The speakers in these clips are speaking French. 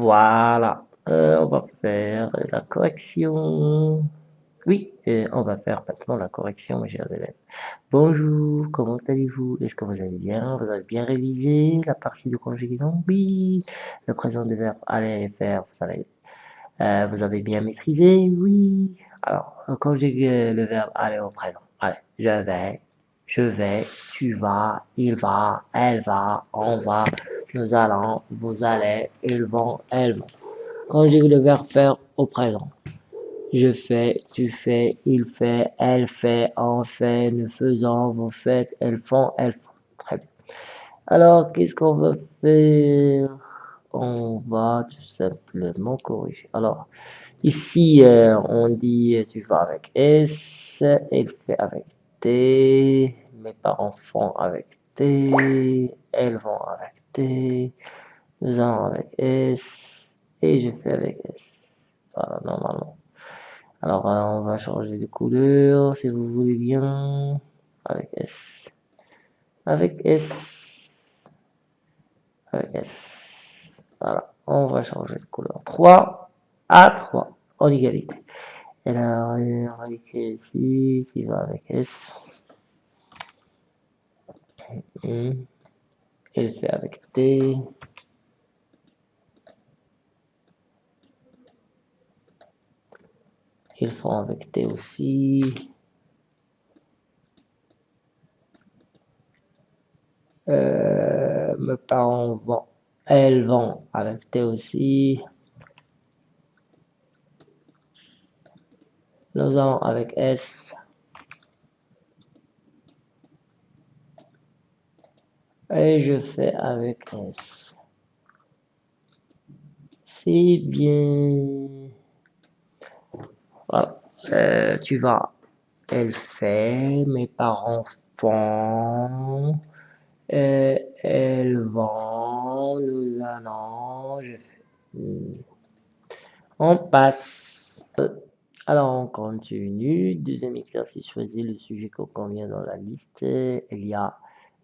Voilà. Euh, on va faire la correction. Oui, on va faire maintenant la correction, mes chers élèves. Bonjour, comment allez-vous? Est-ce que vous allez bien? Vous avez bien révisé la partie de conjugaison? Oui. Le présent de verbe aller faire, vous allez, euh, vous avez bien maîtrisé? Oui. Alors, conjuguer le verbe aller au présent. Allez, je vais, je vais, tu vas, il va, elle va, on va, nous allons, vous allez, ils vont, elles vont. Conjugue le verbe faire au présent. Je fais, tu fais, il fait, elle fait, on fait, nous faisons, vous faites, elles font, elles font. Très bien. Alors, qu'est-ce qu'on va faire? On va tout simplement corriger. Alors, ici, euh, on dit tu vas avec S, elle fait avec T, mes parents font avec Elles vont avec T, nous allons avec S, et je fais avec S. Voilà, normalement. Alors, euh, on va changer de couleur, si vous voulez bien, avec S. Avec S. Avec S. Voilà, on va changer de couleur. 3 à 3, en égalité. Et là, on va ici, qui va avec S. Elle fait avec T. Ils font avec T aussi. Euh, mes parents vont, elles vont avec T aussi. Nous allons avec S. Et je fais avec S. C'est bien. Voilà. Euh, tu vas. Elle fait. Mes parents font. Euh, elles vont. Nous allons. Je fais. Hmm. On passe. Alors, on continue. Deuxième exercice, choisis le sujet qu'on convient dans la liste. Il y a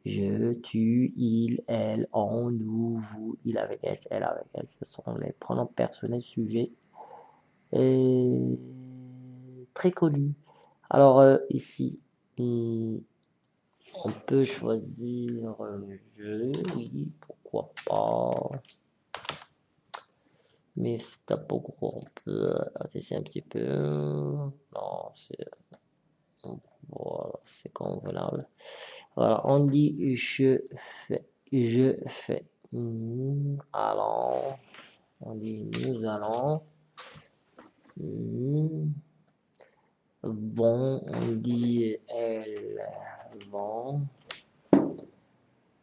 je, tu, il, elle, on, nous, vous, il avec S, elle avec S. Ce sont les pronoms personnels sujets. Et très connu. Alors euh, ici, hmm, on peut choisir je, oui, pourquoi pas. Mais c'est un peu gros, on peut c'est un petit peu. Non, c'est. Voilà, c'est convenable. Voilà, on dit je fais. Je fais. Nous allons. On dit nous allons. Hmm vont, on dit elles vont,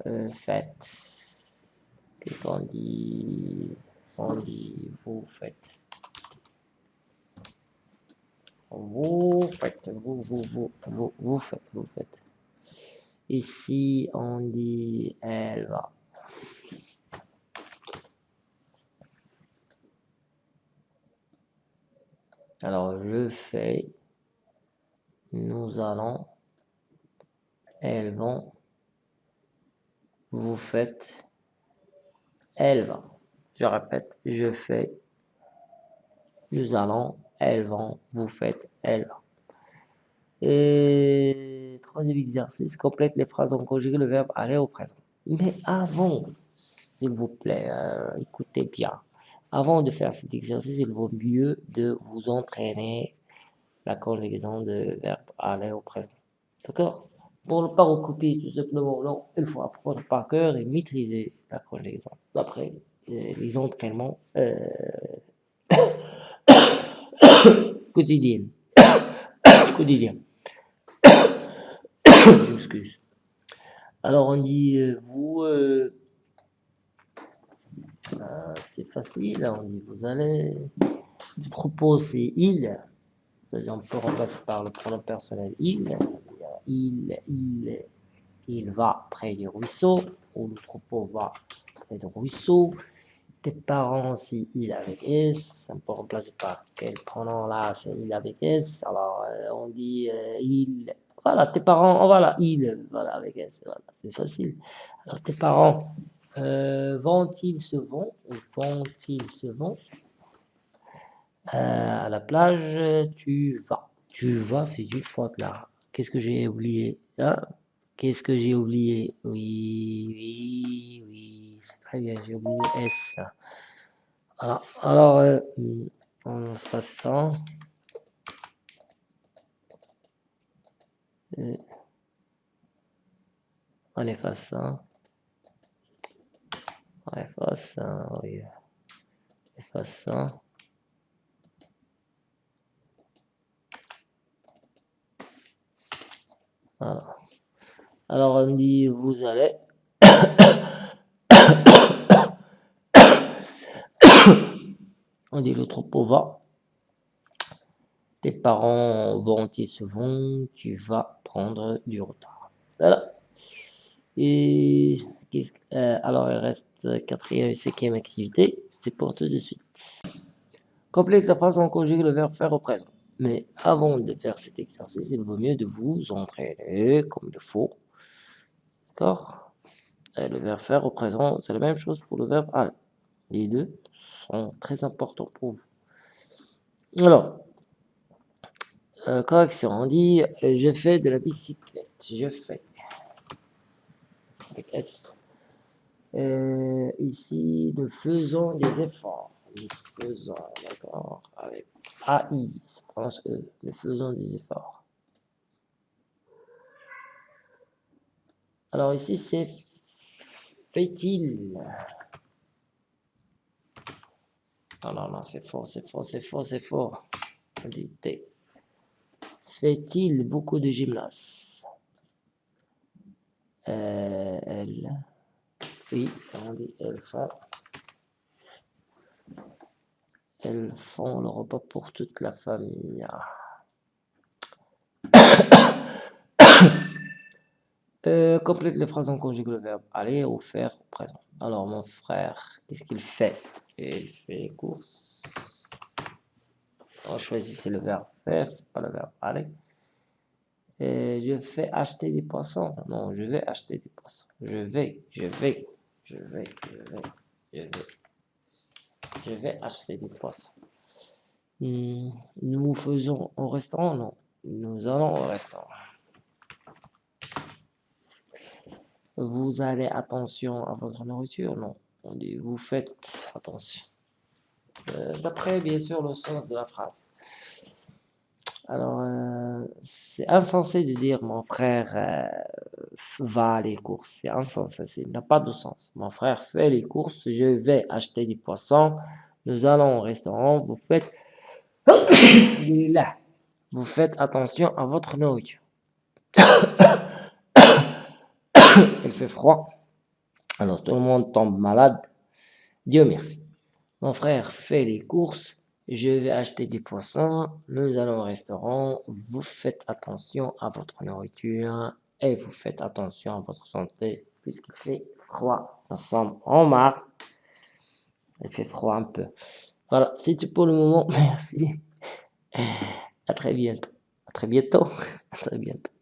euh, faites, qu'est-ce qu'on dit, on dit vous faites, vous faites, vous, vous, vous, vous, vous faites, vous faites. Ici, on dit elle va. Alors, je fais nous allons, elles vont, vous faites, elles vont. Je répète, je fais, nous allons, elles vont, vous faites, elles vont. Et troisième exercice, complète les phrases en conjugué le verbe aller au présent. Mais avant, s'il vous plaît, euh, écoutez bien. Avant de faire cet exercice, il vaut mieux de vous entraîner la conjugaison de verbe aller au présent. D'accord? Pour ne pas recopier tout simplement, non, il faut apprendre par cœur et maîtriser la conjugaison. D'après euh, les entraînements euh, quotidiens. quotidiens. Excuse. Alors on dit euh, vous, ah, c'est facile, on dit vous allez. Le propos c'est il on peut remplacer par le pronom personnel il, il, il, il va près du ruisseau, ou le troupeau va près du ruisseau. Tes parents, si il avec S, on peut remplacer par quel pronom là, c'est il avec S. Alors, euh, on dit euh, il, voilà, tes parents, oh, voilà, il, voilà, avec S, voilà, c'est facile. Alors, tes parents, Euh, vont-ils se vont Vont-ils se vont? À la plage, tu vas. Tu vas, c'est une faute là. Qu'est-ce que j'ai oublié hein? Qu'est-ce que j'ai oublié? Oui, oui, oui. C'est très bien, j'ai oublié S. Voilà. Alors, euh, on fait ça. Euh, on efface ça. On efface ça, oui. Efface ça. Alors on dit vous allez. on dit le troupeau va. Tes parents vont-ils se vont, tu vas prendre du retard. Voilà. Et euh, alors il reste quatrième et cinquième activité, c'est pour tout de suite. Complète la phrase en conjuguant le verbe faire au présent. Mais avant de faire cet exercice, il vaut mieux de vous entraîner comme il faut. D'accord Le verbe faire au présent, c'est la même chose pour le verbe aller. Les deux sont très importants pour vous. Alors, euh, correction, on dit euh, je fais de la bicyclette. Je fais. Avec S. Euh, ici, nous faisons des efforts. Nous faisons, d'accord, avec AI, ça pense que nous faisons des efforts. Alors ici, c'est fait-il. Non, non, non, c'est faux, c'est faux, c'est faux, c'est dit Fait-il beaucoup de gymnase euh, Elle. Oui, on dit elle fait. Elles font le repas pour toute la famille. Euh, complète les phrases en conjugué le verbe aller ou faire au présent. Alors, mon frère, qu'est-ce qu'il fait? Il fait les courses. On choisit le verbe faire, c'est pas le verbe aller. Et je fais acheter des poissons. Non, je vais acheter des poissons. Je vais, je vais, je vais, je vais, je vais. Je vais acheter des poissons. Hmm, nous faisons au restaurant? Non. Nous allons au restaurant. Vous allez attention à votre nourriture Non? On dit vous faites attention. Euh, d'après, bien sûr, le sens de la phrase. Alors, euh, c'est insensé de dire mon frère euh, va à les courses. C'est insensé, ça n'a pas de sens. Mon frère fait les courses, je vais acheter des poissons, nous allons au restaurant, vous faites... vous faites attention à votre nourriture. Fait froid. Alors tout le monde tombe malade. Dieu merci. Mon frère fait les courses, je vais acheter des poissons, nous allons au restaurant, vous faites attention à votre nourriture et vous faites attention à votre santé puisqu'il fait froid. Nous sommes en mars, il fait froid un peu. Voilà, c'est tout pour le moment, merci. À très bientôt. À très bientôt. À très bientôt.